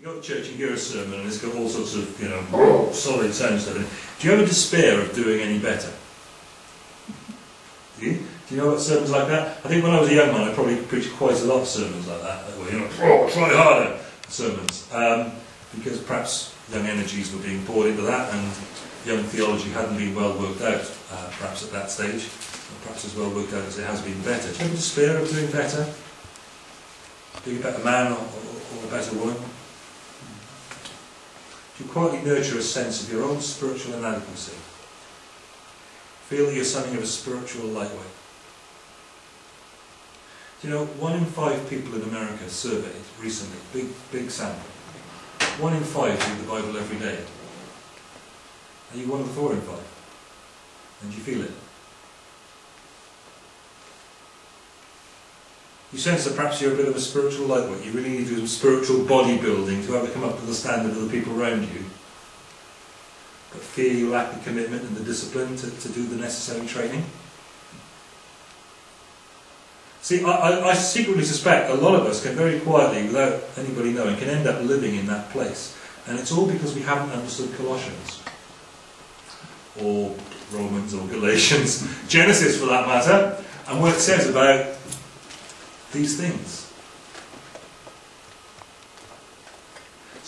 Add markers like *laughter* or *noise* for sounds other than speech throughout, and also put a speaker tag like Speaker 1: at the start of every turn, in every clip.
Speaker 1: You go to church, you hear a sermon, and it's got all sorts of, you know, solid sound stuff in it. Do you ever despair of doing any better? Do you? Do you know what sermons like that? I think when I was a young man, I probably preached quite a lot of sermons like that. that were, you know, oh, try harder sermons. Um, because perhaps young energies were being poured into that, and young theology hadn't been well worked out, uh, perhaps at that stage, perhaps as well worked out as it has been better. Do you ever despair of doing better? Being a better man or, or, or a better woman? You quietly nurture a sense of your own spiritual inadequacy. Feel that you're something of a spiritual lightweight. Do you know, one in five people in America surveyed recently, big, big sample, one in five read the Bible every day. Are you one of the four in five? And do you feel it? You sense that perhaps you're a bit of a spiritual lightweight. You really need to do some spiritual bodybuilding to ever come up to the standard of the people around you. But fear you lack the commitment and the discipline to, to do the necessary training. See, I, I, I secretly suspect a lot of us can very quietly, without anybody knowing, can end up living in that place. And it's all because we haven't understood Colossians. Or Romans or Galatians, *laughs* Genesis for that matter, and what it says about these things.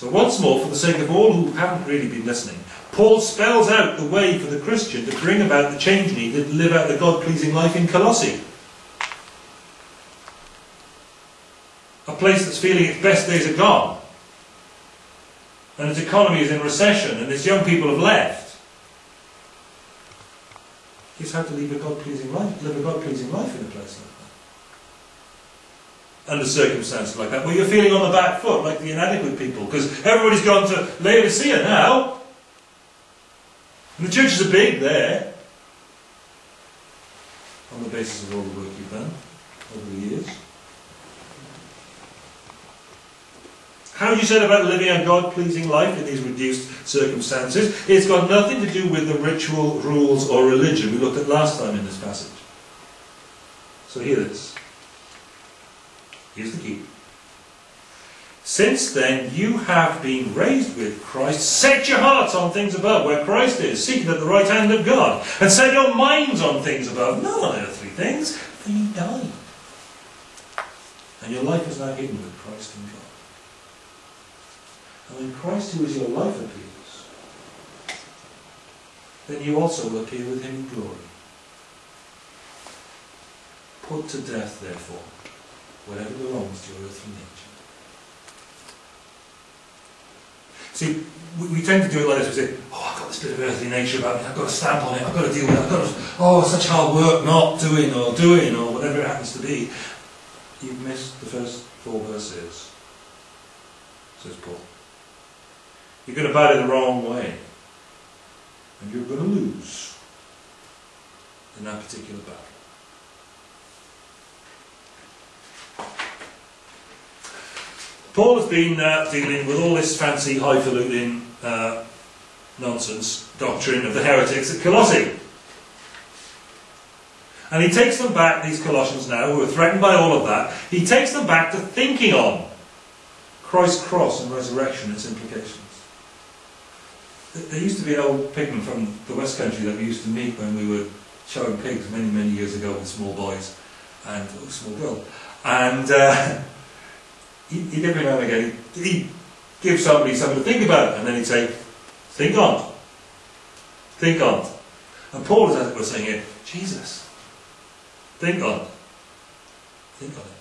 Speaker 1: So, once more, for the sake of all who haven't really been listening, Paul spells out the way for the Christian to bring about the change needed to live out the God pleasing life in Colossae. A place that's feeling its best days are gone, and its economy is in recession, and its young people have left. Here's how to live a God pleasing life, live a God pleasing life in a place like that under circumstances like that, where you're feeling on the back foot like the inadequate people, because everybody's gone to Laodicea now. And the churches are big there, on the basis of all the work you've done over the years. How you said about living a God pleasing life in these reduced circumstances, it's got nothing to do with the ritual, rules, or religion we looked at last time in this passage. So hear this. Here's the key. Since then you have been raised with Christ, set your hearts on things above, where Christ is, seated at the right hand of God, and set your minds on things above, not on earthly things, for you died. And your life is now hidden with Christ in God. And when Christ, who is your life, appears, then you also will appear with him in glory. Put to death, therefore, whatever belongs to your earthly nature. See, we, we, tend to do it like this. We say, oh, I've got this bit of earthly nature about me. I've got to stamp on it. I've got to deal with it. I've got to, oh, such hard work not doing or doing or whatever it happens to be. You've missed the first four verses, says Paul. You're going to bat it the wrong way. And you're going to lose in that particular battle. Paul has been uh, dealing with all this fancy highfalutin uh, nonsense doctrine of the heretics at Colossae. And he takes them back, these Colossians now, who are threatened by all of that, he takes them back to thinking on Christ's cross and resurrection, its implications. There used to be an old pigman from the West Country that we used to meet when we were showing pigs many, many years ago with small boys and oh, small girl. And uh, *laughs* he, he'd every now and again, he'd give somebody something to think about, and then he'd say, think on. Think on. And Paul is, as it were, saying here, Jesus, think on. Think on it.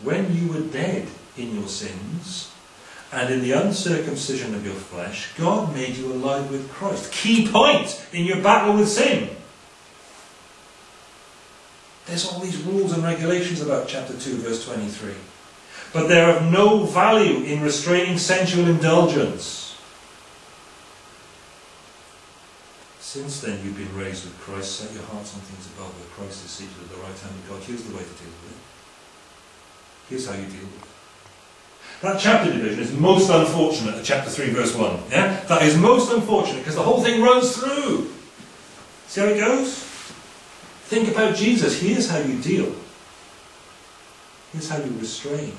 Speaker 1: When you were dead in your sins, and in the uncircumcision of your flesh, God made you alive with Christ. Key point in your battle with sin. There's all these rules and regulations about chapter 2, verse 23. But they're of no value in restraining sensual indulgence. Since then you've been raised with Christ, set your hearts on things above where Christ is seated at the right hand of God. Here's the way to deal with it. Here's how you deal with it. That chapter division is most unfortunate at chapter 3, verse 1. Yeah? That is most unfortunate because the whole thing runs through. See how it goes? Think about Jesus. Here's how you deal. Here's how you restrain.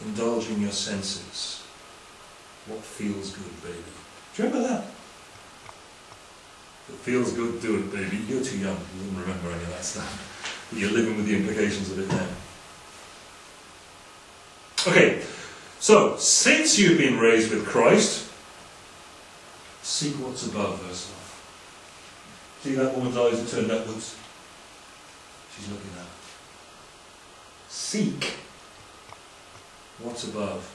Speaker 1: Indulging your senses. What feels good, baby? Do you remember that? It feels good, do it, baby. You're too young. You wouldn't remember any of that stuff. But *laughs* you're living with the implications of it now. Okay, so since you've been raised with Christ, seek what's above, verse 5. See that woman's eyes are turned upwards? She's looking up. Seek what's above.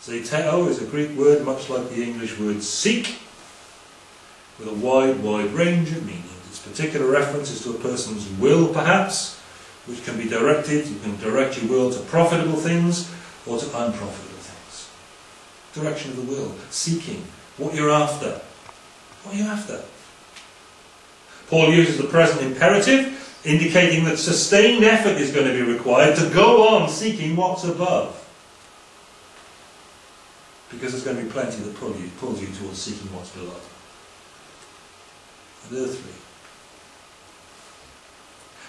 Speaker 1: Zeteo is a Greek word much like the English word seek, with a wide, wide range of meanings. Its particular reference is to a person's will, perhaps, which can be directed. You can direct your will to profitable things or to unprofitable things. Direction of the will, seeking, what you're after. What are you after? Paul uses the present imperative, indicating that sustained effort is going to be required to go on seeking what's above. Because there's going to be plenty that pull you, pulls you towards seeking what's below. And earthly.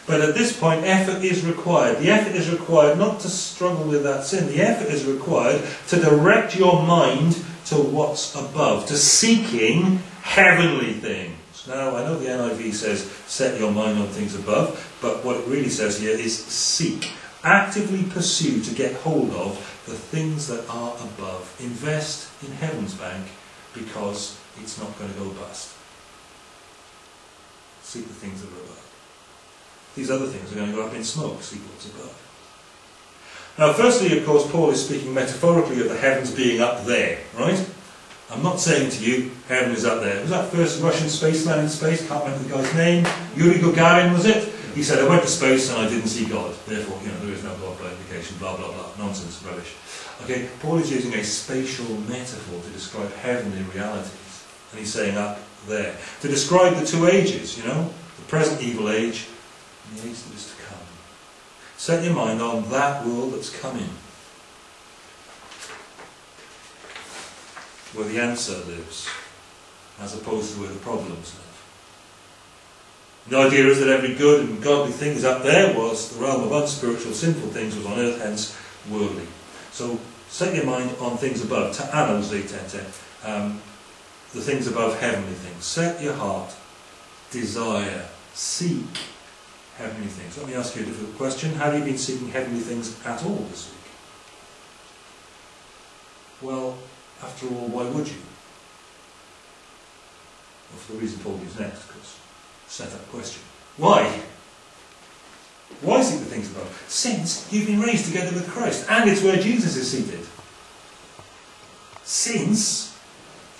Speaker 1: But at this point, effort is required. The effort is required not to struggle with that sin. The effort is required to direct your mind to what's above, to seeking heavenly things. Now, I know the NIV says set your mind on things above, but what it really says here is seek. Actively pursue to get hold of the things that are above. Invest in Heaven's Bank because it's not going to go bust. Seek the things that are above. These other things are going to go up in smoke. Seek what's above. Now, firstly, of course, Paul is speaking metaphorically of the heavens being up there, right? I'm not saying to you, heaven is up there. Was that first Russian spaceman in space? Can't remember the guy's name. Yuri Gagarin, was it? He said, I went to space and I didn't see God. Therefore, you know, there is no God by implication, blah, blah, blah. Nonsense, rubbish. Okay, Paul is using a spatial metaphor to describe heavenly realities. And he's saying up there. To describe the two ages, you know, the present evil age and the age that is to come. Set your mind on that world that's coming. Where the answer lives, as opposed to where the problems live. The idea is that every good and godly thing is up there, whilst the realm of unspiritual, sinful things was on earth, hence worldly. So set your mind on things above, ta'anos tete, um, the things above heavenly things. Set your heart, desire, seek heavenly things. Let me ask you a difficult question. Have you been seeking heavenly things at all this week? Well, after all, why would you? Well, for the reason Paul gives next, because set up question. Why? Why seek the things above? Since you've been raised together with Christ, and it's where Jesus is seated. Since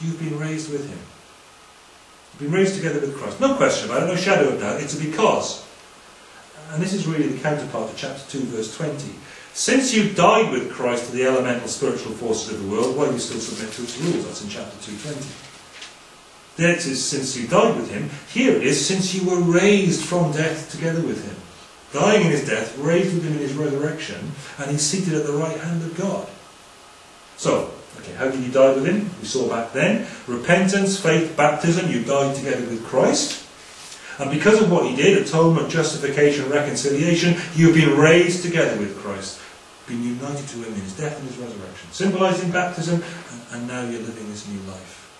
Speaker 1: you've been raised with him. You've been raised together with Christ. No question about it, no shadow of doubt. It's a because. And this is really the counterpart to chapter 2, verse 20. Since you died with Christ to the elemental spiritual forces of the world, why do you still submit to its rules? That's in chapter 220. There it is, since you died with him. Here it is, since you were raised from death together with him. Dying in his death, raised with him in his resurrection, and he's seated at the right hand of God. So, okay, how did you die with him? We saw back then. Repentance, faith, baptism, you died together with Christ. And because of what he did, atonement, justification, reconciliation, you've been raised together with Christ, been united to him in his death and his resurrection, symbolizing baptism, and, and now you're living this new life,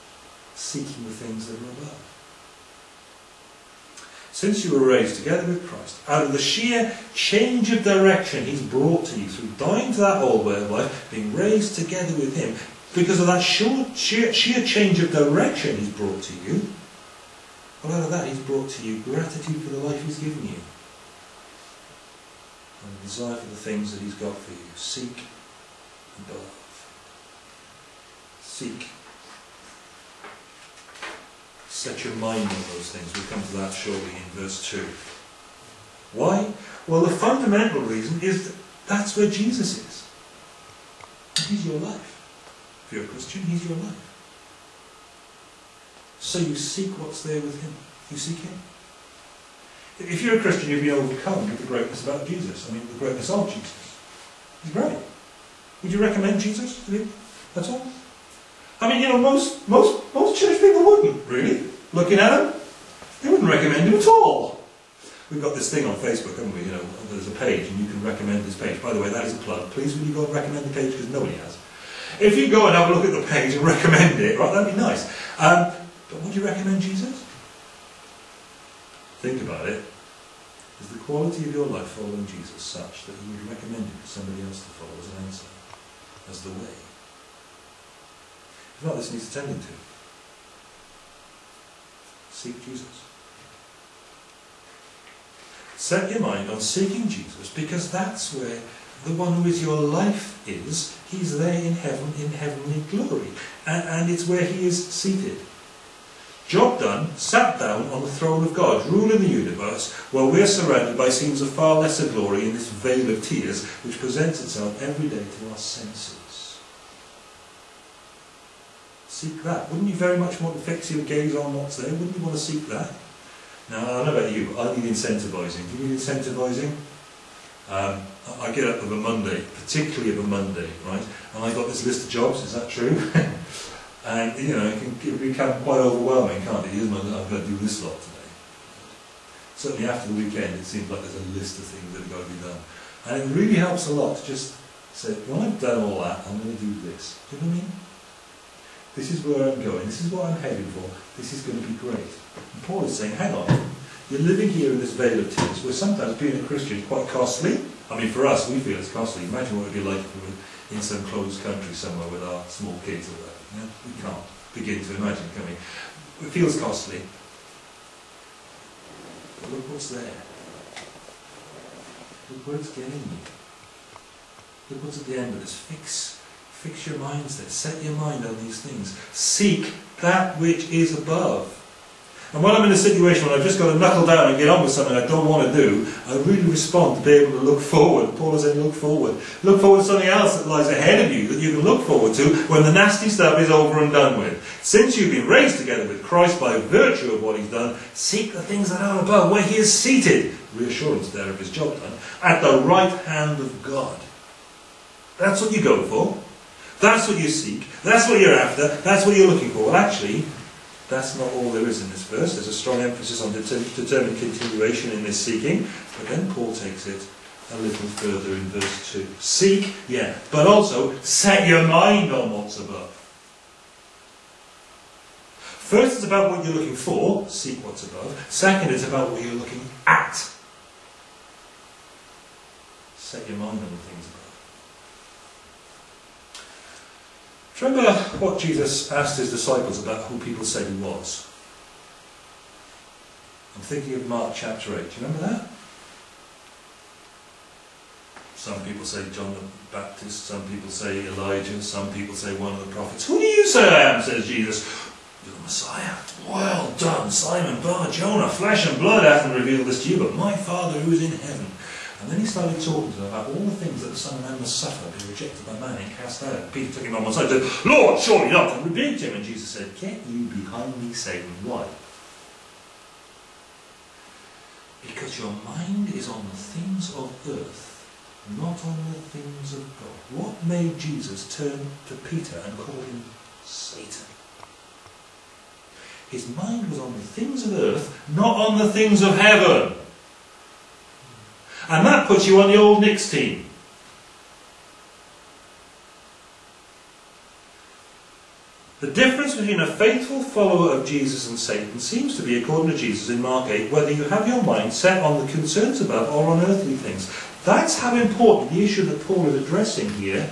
Speaker 1: seeking the things that are above. Since you were raised together with Christ, out of the sheer change of direction he's brought to you through dying to that old way of life, being raised together with him, because of that sheer, sheer, sheer change of direction he's brought to you, well, out of that, He's brought to you gratitude for the life He's given you. And desire for the things that He's got for you. Seek and love. Seek. Set your mind on those things. We'll come to that shortly in verse 2. Why? Well, the fundamental reason is that that's where Jesus is. He's your life. If you're a Christian, He's your life. So you seek what's there with him. You seek him. If you're a Christian, you'll be overcome with the greatness about Jesus. I mean, the greatness of Jesus. He's great. Would you recommend Jesus to him? That's all. I mean, you know, most most most church people wouldn't really. Looking at him, they wouldn't recommend him at all. We've got this thing on Facebook, haven't we? You know, there's a page and you can recommend this page. By the way, that is a plug. Please will you go and recommend the page because nobody has. If you go and have a look at the page and *laughs* recommend it, right, that'd be nice. Um, but would you recommend Jesus? Think about it. Is the quality of your life following Jesus such that you would recommend it for somebody else to follow as an answer, as the way? If not, this needs attending to. Seek Jesus. Set your mind on seeking Jesus because that's where the one who is your life is. He's there in heaven, in heavenly glory. And, and it's where he is seated. Job done, sat down on the throne of God, ruling the universe, while we're surrounded by scenes of far lesser glory in this vale of tears which presents itself every day to our senses. Seek that. Wouldn't you very much want to fix your gaze on what's there? Wouldn't you want to seek that? Now, I don't know about you, I need incentivising. Do you need incentivising? Um, I get up of a Monday, particularly of a Monday, right? And I've got this list of jobs, is that true? *laughs* and, you know, it can become quite overwhelming, can't it? I've got to do this lot today. Certainly after the weekend, it seems like there's a list of things that have got to be done. And it really helps a lot to just say, when I've done all that, I'm going to do this. Do you know what I mean? This is where I'm going. This is what I'm heading for. This is going to be great. And Paul is saying, hang on, you're living here in this vale of tears, where sometimes being a Christian is quite costly. I mean, for us, we feel it's costly. Imagine what it would be like if we were in some closed country somewhere with our small kids or whatever. You know? We can't begin to imagine, can we? It feels costly. But look what's there. Look where it's getting you. Look what's at the end of this. Fix Fix your minds there. Set your mind on these things. Seek that which is above. And when I'm in a situation where I've just got to knuckle down and get on with something I don't want to do, I really respond to be able to look forward. Paul is saying, look forward. Look forward to something else that lies ahead of you that you can look forward to when the nasty stuff is over and done with. Since you've been raised together with Christ by virtue of what he's done, seek the things that are above, where he is seated. Reassurance there of his job done. At the right hand of God. That's what you go for. That's what you seek. That's what you're after. That's what you're looking for. Well, actually, that's not all there is in this verse. There's a strong emphasis on determined continuation in this seeking. But then Paul takes it a little further in verse 2. Seek, yeah, but also set your mind on what's above. First, it's about what you're looking for, seek what's above. Second, it's about what you're looking at. Set your mind on the things above. Do you remember what Jesus asked his disciples about who people said he was? I'm thinking of Mark chapter 8. Do you remember that? Some people say John the Baptist, some people say Elijah, some people say one of the prophets. Who do you say I am? says Jesus. You're the Messiah. Well done, Simon Bar Jonah. Flesh and blood hasn't revealed this to you, but my Father who is in heaven. And then he started talking to them about all the things that the Son of Man must suffer, be rejected by man and cast out. Peter took him on one side and said, Lord, surely not, and rebuked him. And Jesus said, Get you behind me, Satan. Why? Because your mind is on the things of earth, not on the things of God. What made Jesus turn to Peter and call him Satan? His mind was on the things of earth, not on the things of heaven. And that puts you on the old Knicks team. The difference between a faithful follower of Jesus and Satan seems to be, according to Jesus in Mark 8, whether you have your mind set on the concerns above or on earthly things. That's how important the issue that Paul is addressing here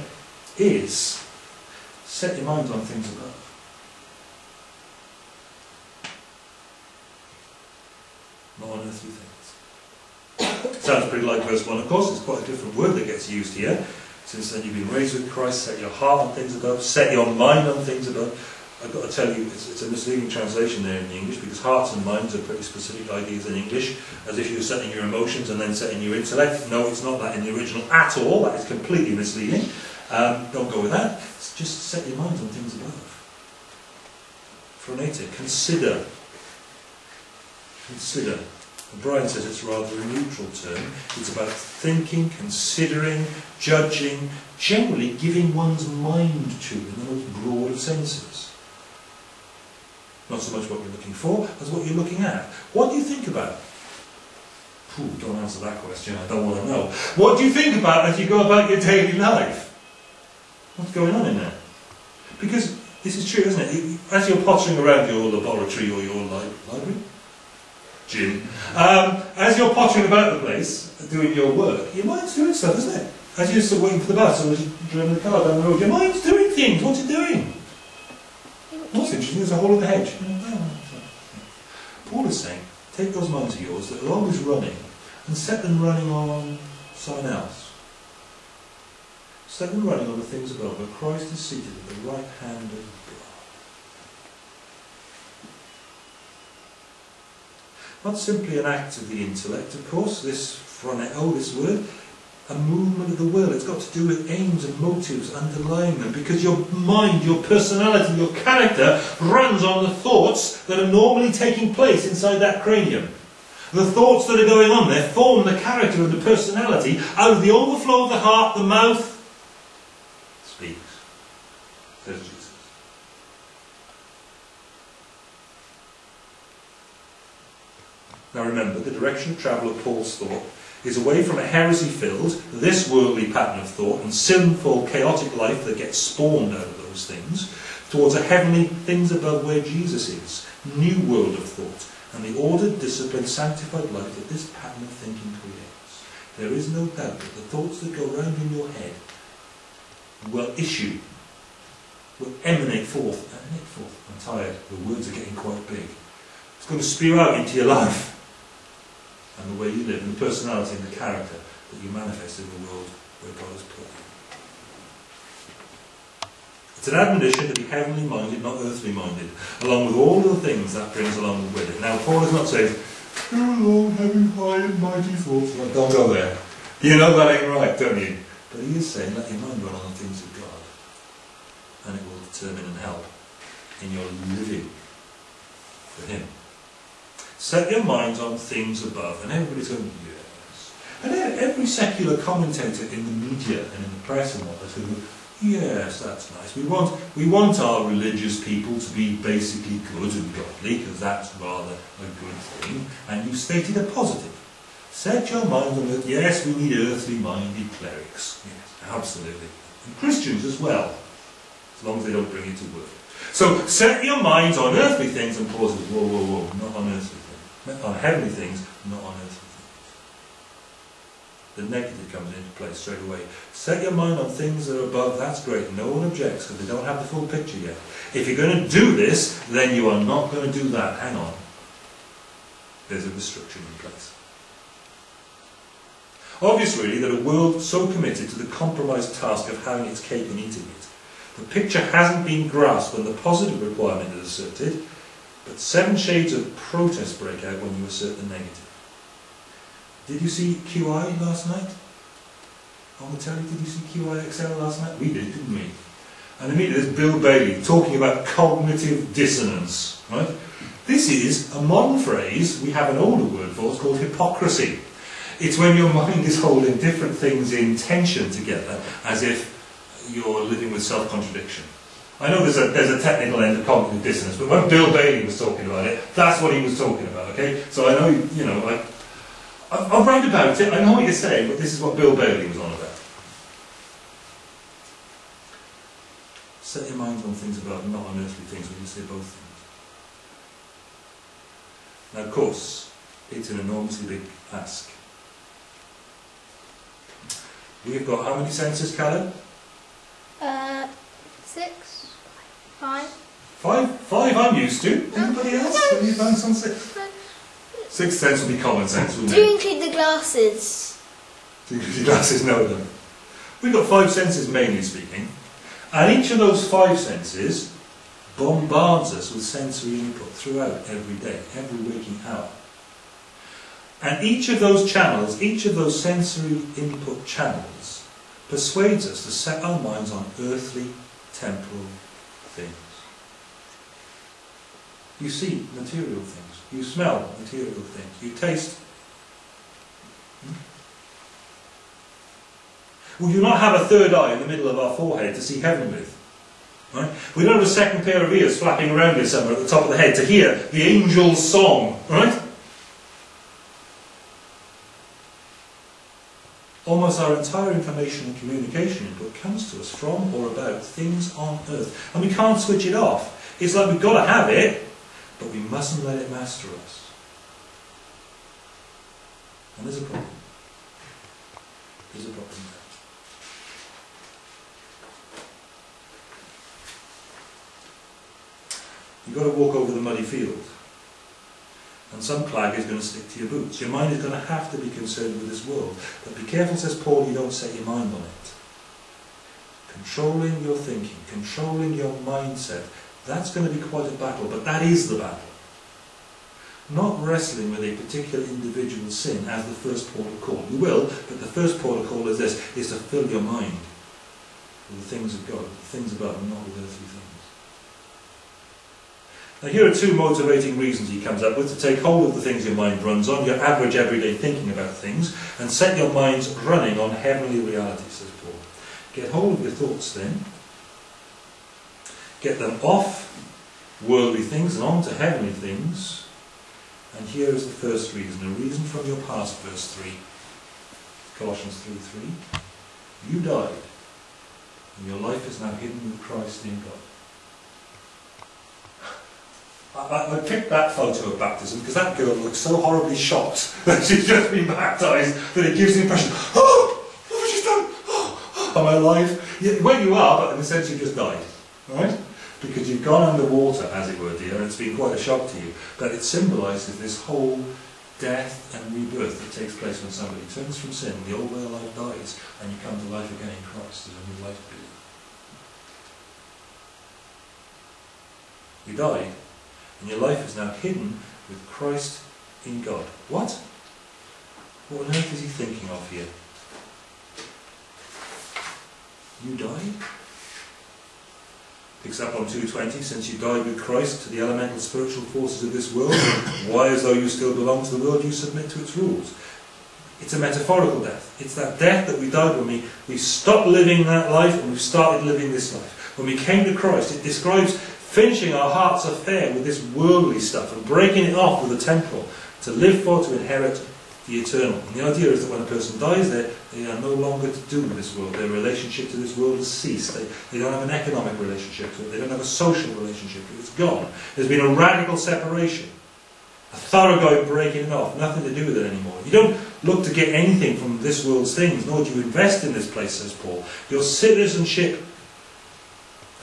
Speaker 1: is. Set your mind on things above. Not on earthly things. Sounds pretty like verse 1, of course, it's quite a different word that gets used here. Since then you've been raised with Christ, set your heart on things above, set your mind on things above. I've got to tell you, it's, it's a misleading translation there in the English because hearts and minds are pretty specific ideas in English, as if you're setting your emotions and then setting your intellect. No, it's not that in the original at all. That is completely misleading. Um, don't go with that. It's just set your minds on things above. For Phronetic, consider. Consider. Brian says it's rather a neutral term. It's about thinking, considering, judging, generally giving one's mind to in the most broad of senses. Not so much what you're looking for as what you're looking at. What do you think about? Ooh, don't answer that question, I don't want to know. What do you think about as you go about your daily life? What's going on in there? Because this is true, isn't it? As you're pottering around your laboratory or your li library, gym, um, as you're pottering about the place, doing your work, your mind's doing stuff, isn't it? As you're still waiting for the bus or as you're driving the car down the road, your mind's doing things. What's it doing? What's interesting is a hole in the hedge. Paul is saying, take those minds of yours that are always running and set them running on someone else. Set them running on the things above where Christ is seated at the right hand of God. Not simply an act of the intellect, of course, this phroneo, oh, this word, a movement of the will. It's got to do with aims and motives underlying them because your mind, your personality, your character runs on the thoughts that are normally taking place inside that cranium. The thoughts that are going on there form the character and the personality out of the overflow of the heart, the mouth speaks, says Jesus. Now remember, the direction of travel of Paul's thought is away from a heresy filled, this worldly pattern of thought and sinful, chaotic life that gets spawned out of those things, towards a heavenly things above where Jesus is, new world of thought, and the ordered, disciplined, sanctified life that this pattern of thinking creates. There is no doubt that the thoughts that go round in your head will issue, will emanate forth, emanate forth. I'm tired, the words are getting quite big. It's going to spew out into your life and the way you live, and the personality and the character that you manifest in the world where God has put you. It's an admonition to be heavenly minded, not earthly minded, along with all the things that brings along with it. Now, Paul is not saying, Oh Lord, having high and mighty thoughts. Don't go there. You know that ain't right, don't you? But he is saying, let your mind run on the things of God, and it will determine and help in your living for Him. Set your minds on things above. And everybody's going, yes. And every secular commentator in the media and in the press and what they're going, yes, that's nice. We want, we want our religious people to be basically good and godly, because that's rather a good thing. And you've stated a positive. Set your mind on that, yes, we need earthly-minded clerics. Yes, absolutely. And Christians as well, as long as they don't bring it to work. So set your minds on earthly things and Paul says, whoa, whoa, whoa, not on earthly on heavenly things, not on earthly things. The negative comes into play straight away. Set your mind on things that are above, that's great. No one objects because they don't have the full picture yet. If you're going to do this, then you are not going to do that. Hang on. There's a restriction in place. Obvious really that a world so committed to the compromised task of having its cake and eating it, the picture hasn't been grasped when the positive requirement is asserted, but seven shades of protest break out when you assert the negative. Did you see QI last night? On the telly, did you see QI XL last night? We did, didn't we? And immediately there's Bill Bailey talking about cognitive dissonance, right? This is a modern phrase, we have an older word for, it, called hypocrisy. It's when your mind is holding different things in tension together, as if you're living with self-contradiction. I know there's a, there's a technical end of cognitive dissonance, but when Bill Bailey was talking about it, that's what he was talking about, okay? So I know, you know, I'll write about it, I know what you're saying, but this is what Bill Bailey was on about. Set your mind on things above, not on earthly things, when you say both things. Now, of course, it's an enormously big ask. We've got how many senses, Callum?
Speaker 2: Uh, six. Five.
Speaker 1: Five? Five I'm used to. Oh. Anybody else? Have you found some six? Sixth sense would be common sense, wouldn't
Speaker 2: Do you include the glasses?
Speaker 1: Do you include the glasses? No, then. We've got five senses, mainly speaking. And each of those five senses bombards us with sensory input throughout every day, every waking hour. And each of those channels, each of those sensory input channels, persuades us to set our minds on earthly, temporal things. You see material things. You smell material things. You taste. We do not have a third eye in the middle of our forehead to see heaven with. Right? We don't have a second pair of ears flapping around here somewhere at the top of the head to hear the angel's song. Right? Almost our entire information and communication input comes to us from or about things on earth. And we can't switch it off. It's like we've got to have it, but we mustn't let it master us. And there's a problem. There's a problem there. You've got to walk over the muddy field. And some clag is going to stick to your boots. Your mind is going to have to be concerned with this world. But be careful, says Paul, you don't set your mind on it. Controlling your thinking, controlling your mindset, that's going to be quite a battle, but that is the battle. Not wrestling with a particular individual sin as the first port of call. You will, but the first port of call is this, is to fill your mind with the things of God, the things above, not with earthly things. Now here are two motivating reasons he comes up with to take hold of the things your mind runs on, your average everyday thinking about things, and set your minds running on heavenly realities, says Paul. Get hold of your thoughts then. Get them off worldly things and on to heavenly things. And here is the first reason, a reason from your past, verse 3. Colossians 3 3. You died, and your life is now hidden with Christ in God. I, I, picked that photo of baptism because that girl looks so horribly shocked *laughs* that she's just been baptised that it gives the impression, oh, what have you done? Oh, *gasps* am I alive? Yeah, well, you are, but in a sense you just died, right? Because you've gone underwater, as it were, dear, and it's been quite a shock to you. But it symbolises this whole death and rebirth that takes place when somebody turns from sin, the old way of life dies, and you come to life again in Christ. There's a new life begins. You died, and your life is now hidden with Christ in God. What? What on earth is he thinking of here? You died? Picks up on 220, since you died with Christ to the elemental spiritual forces of this world, *coughs* why as though you still belong to the world, you submit to its rules. It's a metaphorical death. It's that death that we died when we, we stopped living that life and we started living this life. When we came to Christ, it describes finishing our heart's affair with this worldly stuff and breaking it off with the temporal to live for, to inherit the eternal. And the idea is that when a person dies there, they are no longer to do with this world. Their relationship to this world has ceased. They, they don't have an economic relationship to it. They don't have a social relationship to it. It's gone. There's been a radical separation. A thoroughgoing breaking it off. Nothing to do with it anymore. You don't look to get anything from this world's things, nor do you invest in this place, says Paul. Your citizenship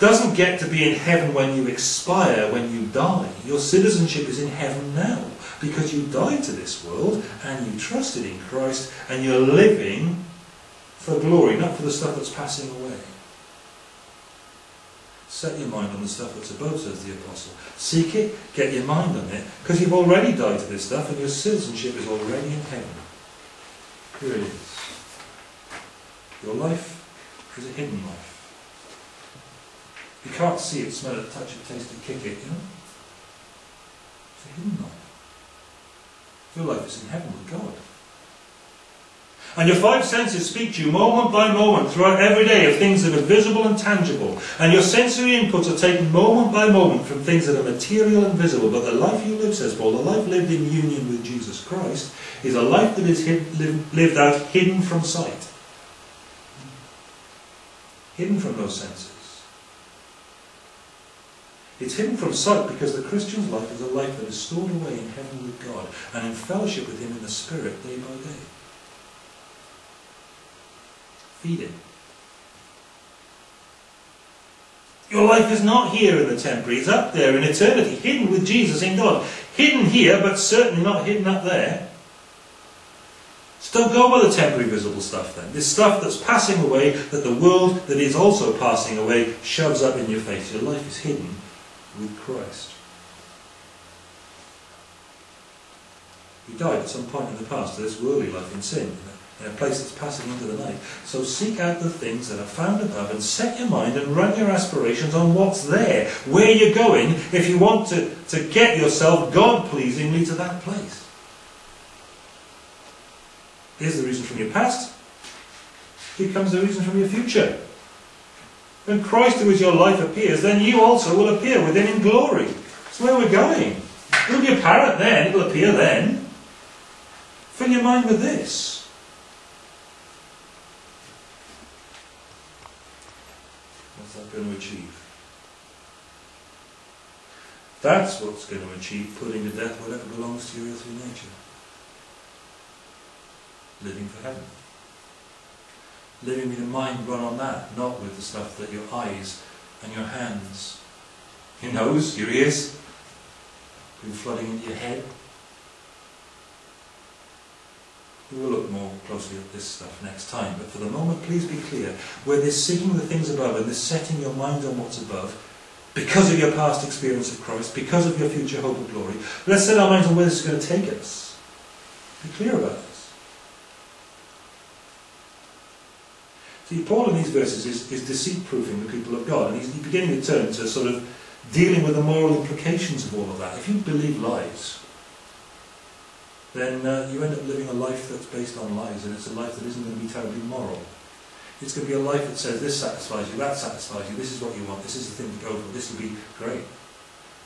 Speaker 1: doesn't get to be in heaven when you expire, when you die. Your citizenship is in heaven now because you died to this world and you trusted in Christ and you're living for glory, not for the stuff that's passing away. Set your mind on the stuff that's above, says the apostle. Seek it, get your mind on it, because you've already died to this stuff and your citizenship is already in heaven. Here it is. Your life is a hidden life. You can't see it, smell it, touch it, taste it, kick it, you know? It's a hidden life. Your life is in heaven with God. And your five senses speak to you moment by moment throughout every day of things that are visible and tangible. And your sensory inputs are taken moment by moment from things that are material and visible. But the life you live, says Paul, the life lived in union with Jesus Christ, is a life that is hid, lived out hidden from sight. Hidden from those senses. It's hidden from sight because the Christian's life is a life that is stored away in heaven with God and in fellowship with Him in the Spirit day by day. Feed Him. Your life is not here in the temporary, it's up there in eternity, hidden with Jesus in God. Hidden here, but certainly not hidden up there. So don't go by the temporary visible stuff then. This stuff that's passing away, that the world that is also passing away shoves up in your face. Your life is hidden with Christ. We died at some point in the past to this worldly life in sin, in a place that's passing into the night. So seek out the things that are found above and set your mind and run your aspirations on what's there, where you're going, if you want to, to get yourself God-pleasingly to that place. Here's the reason from your past. Here comes the reason from your future. When Christ, who is your life, appears, then you also will appear with him in glory. That's where we're going. It will be apparent then, it'll appear then. Fill your mind with this. What's that going to achieve? That's what's going to achieve putting to death whatever belongs to your earthly nature. Living for heaven. With your mind run on that, not with the stuff that your eyes and your hands, your nose, your ears, been flooding into your head. We will look more closely at this stuff next time, but for the moment, please be clear. Where this seeking the things above and this setting your mind on what's above, because of your past experience of Christ, because of your future hope of glory, let's set our minds on where this is going to take us. Be clear about this. See, Paul in these verses is, is deceit-proofing the people of God, and he's beginning to turn to sort of dealing with the moral implications of all of that. If you believe lies, then uh, you end up living a life that's based on lies, and it's a life that isn't going to be terribly moral. It's going to be a life that says this satisfies you, that satisfies you, this is what you want, this is the thing to go for, this will be great.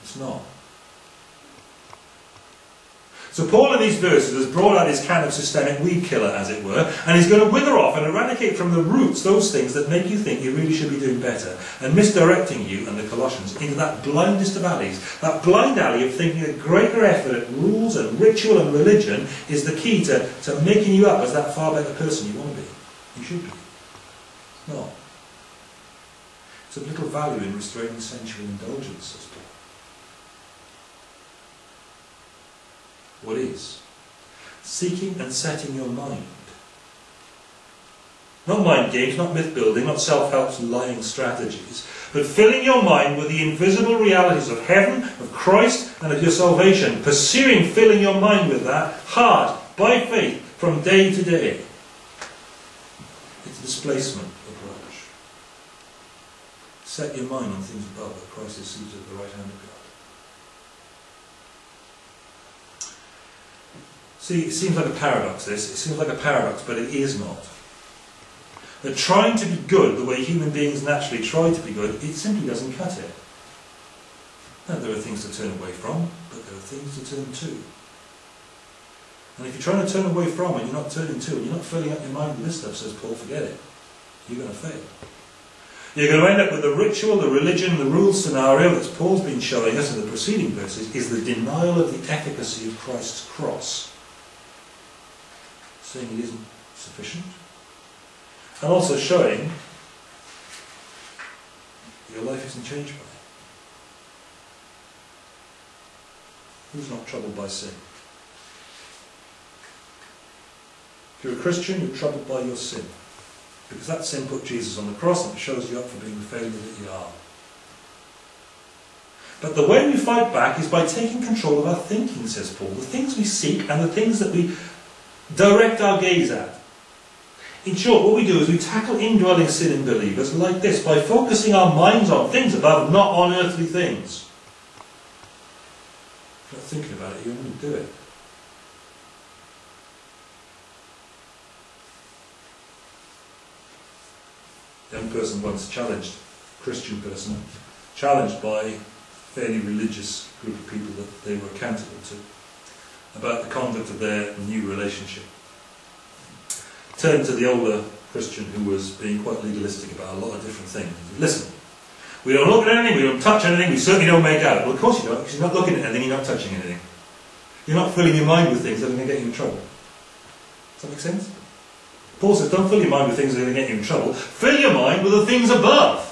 Speaker 1: It's not. So Paul in these verses has brought out his kind of systemic weed killer, as it were, and he's going to wither off and eradicate from the roots those things that make you think you really should be doing better, and misdirecting you and the Colossians into that blindest of alleys, that blind alley of thinking that greater effort at rules and ritual and religion is the key to, to making you up as that far better person you want to be. You should be. No. It's of little value in restraining sensual indulgence, says Paul. What is? Seeking and setting your mind. Not mind games, not myth building, not self-help lying strategies, but filling your mind with the invisible realities of heaven, of Christ, and of your salvation. Pursuing filling your mind with that hard, by faith, from day to day. It's a displacement approach. Set your mind on things above, where Christ is seated at the right hand of God. See, it seems like a paradox, this. It seems like a paradox, but it is not. That trying to be good the way human beings naturally try to be good, it simply doesn't cut it. Now, there are things to turn away from, but there are things to turn to. And if you're trying to turn away from and you're not turning to, and you're not filling up your mind with this stuff, says Paul, forget it. You're going to fail. You're going to end up with the ritual, the religion, the rule scenario that Paul's been showing us in the preceding verses is the denial of the efficacy of Christ's cross saying it isn't sufficient, and also showing your life isn't changed by it. Who's not troubled by sin? If you're a Christian, you're troubled by your sin. Because that sin put Jesus on the cross and it shows you up for being the failure that you are. But the way we fight back is by taking control of our thinking, says Paul. The things we seek and the things that we direct our gaze at. In short, what we do is we tackle indwelling sin in believers like this, by focusing our minds on things above, not on earthly things. If you're not thinking about it, you won't do it. Young person once challenged, Christian person, challenged by a fairly religious group of people that they were accountable to about the conduct of their new relationship. Turn to the older Christian who was being quite legalistic about a lot of different things. Listen, we don't look at anything, we don't touch anything, we certainly don't make out. Well, of course you don't, because you're not looking at anything, you're not touching anything. You're not filling your mind with things that are going to get you in trouble. Does that make sense? Paul says, don't fill your mind with things that are going to get you in trouble. Fill your mind with the things above.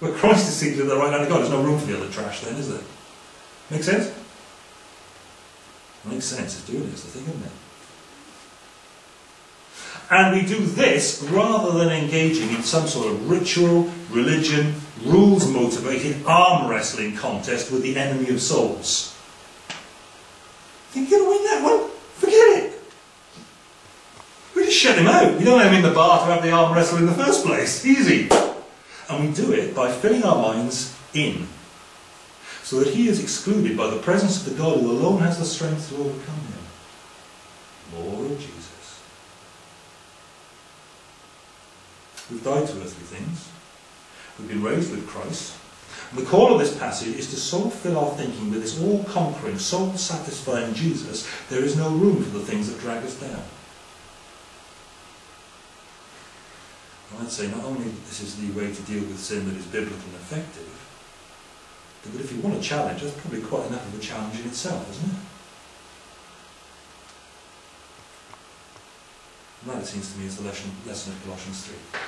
Speaker 1: Where Christ is seated at the right hand of God. There's no room for the other trash then, is there? Make sense? Makes sense. It's doing it. It's the thing, isn't it? And we do this rather than engaging in some sort of ritual, religion, rules motivated arm wrestling contest with the enemy of souls. Think you're going to win that one? Forget it. We just shut him out. We don't have him in the bar to have the arm wrestle in the first place. Easy. And we do it by filling our minds in so that he is excluded by the presence of the God who alone has the strength to overcome him. Lord Jesus. We've died to earthly things. We've been raised with Christ. And the call of this passage is to so fill our thinking with this all-conquering, soul-satisfying Jesus, there is no room for the things that drag us down. I'd say not only this is the way to deal with sin that is biblical and effective, but if you want a challenge, that's probably quite enough of a challenge in itself, isn't it? And that, it seems to me, is the lesson, lesson of Colossians 3.